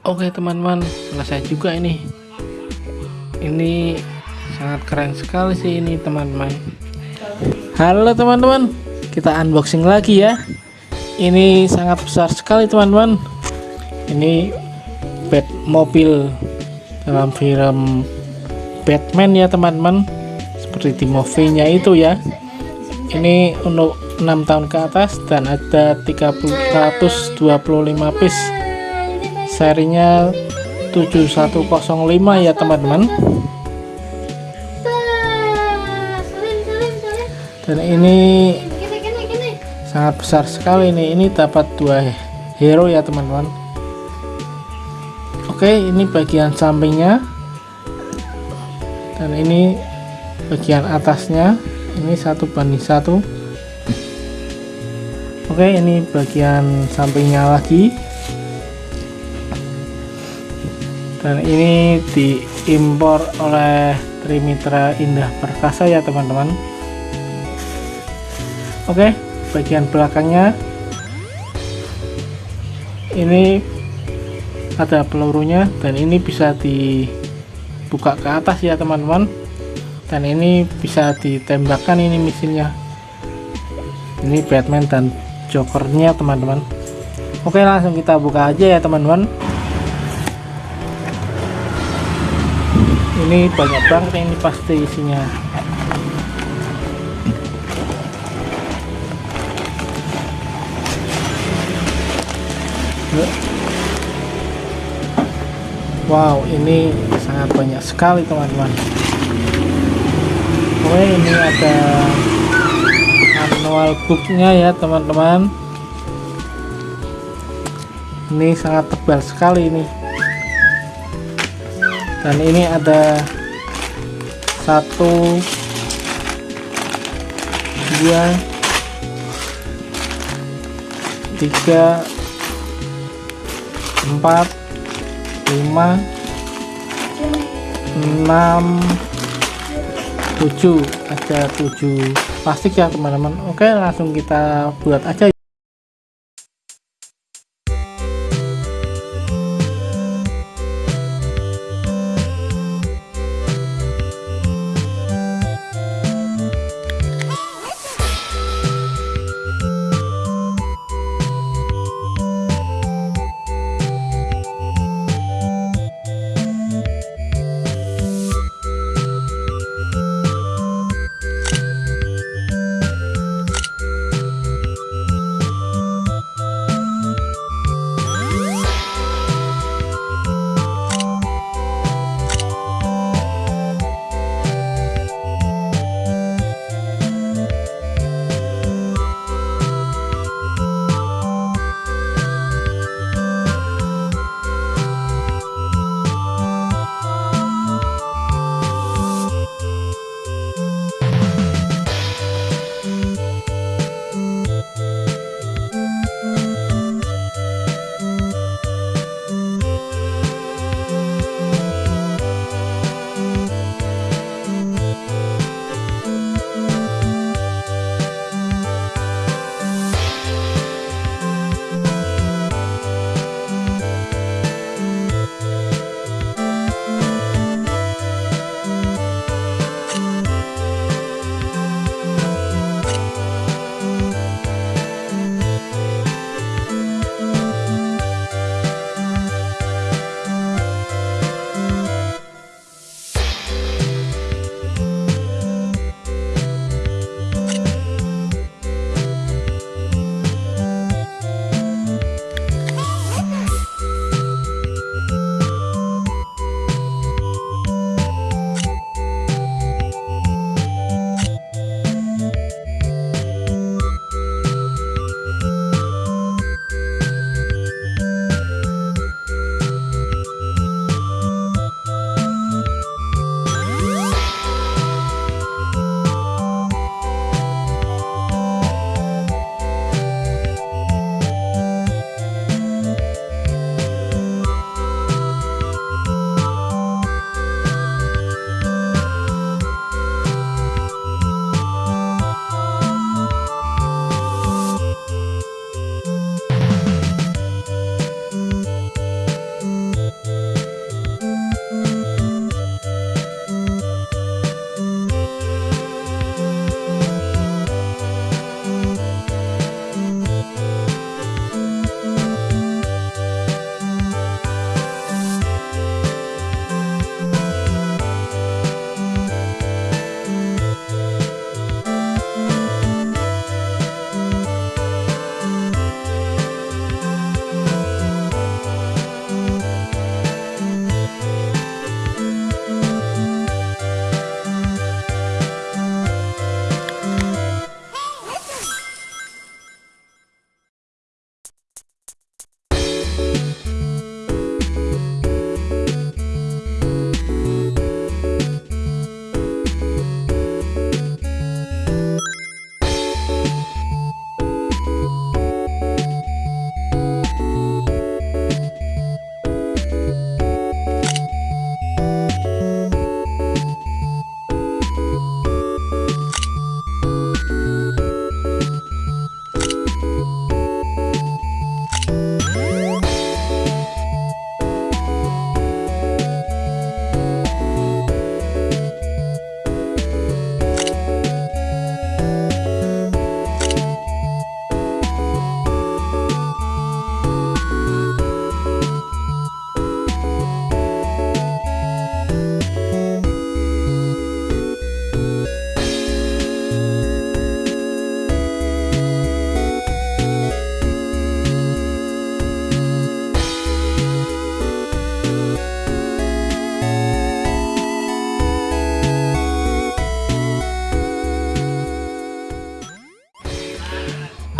Oke teman-teman selesai juga ini. Ini sangat keren sekali sih ini teman-teman. Halo teman-teman. Kita unboxing lagi ya. Ini sangat besar sekali teman-teman. Ini bed mobil dalam film Batman ya teman-teman. Seperti di movie-nya itu ya. Ini untuk 6 tahun ke atas dan ada 325 piece serinya 7105 ya teman-teman. Dan ini sangat besar sekali ini ini dapat dua hero ya teman-teman. Oke ini bagian sampingnya. Dan ini bagian atasnya. Ini satu banding satu. Oke ini bagian sampingnya lagi dan ini diimpor oleh Trimitra Indah Perkasa ya teman-teman. Oke bagian belakangnya. Ini ada pelurunya dan ini bisa dibuka ke atas ya teman-teman. Dan ini bisa ditembakkan ini mesinnya. Ini Batman dan Jokernya teman-teman. Oke langsung kita buka aja ya teman-teman ini banyak banget ini pasti isinya. Wow ini sangat banyak sekali teman-teman. Oke ini ada manual booknya ya teman-teman. Ini sangat tebal sekali ini dan ini ada satu dua tiga empat lima enam tujuh. Ada tujuh plastik ya teman-teman. Oke langsung kita buat aja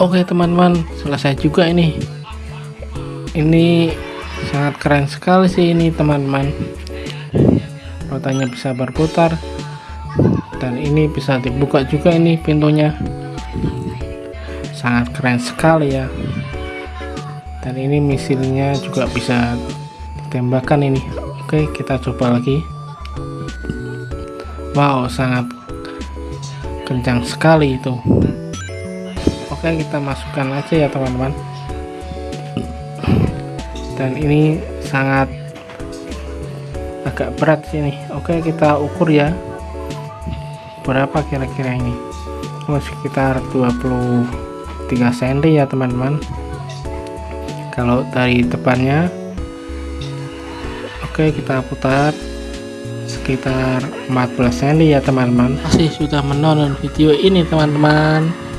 Oke teman-teman selesai juga ini. Ini sangat keren sekali sih ini teman-teman. Rotanya bisa berputar dan ini bisa dibuka juga ini pintunya. Sangat keren sekali ya. Dan ini misilnya juga bisa ditembakkan ini. Oke kita coba lagi. Wow sangat kencang sekali itu oke kita masukkan aja ya teman-teman. Dan ini sangat agak berat sini oke kita ukur ya. Berapa kira-kira ini? Oh, sekitar 23 cm ya teman-teman. Kalau dari depannya oke kita putar sekitar 14 cm ya teman-teman. Masih sudah menonton video ini teman-teman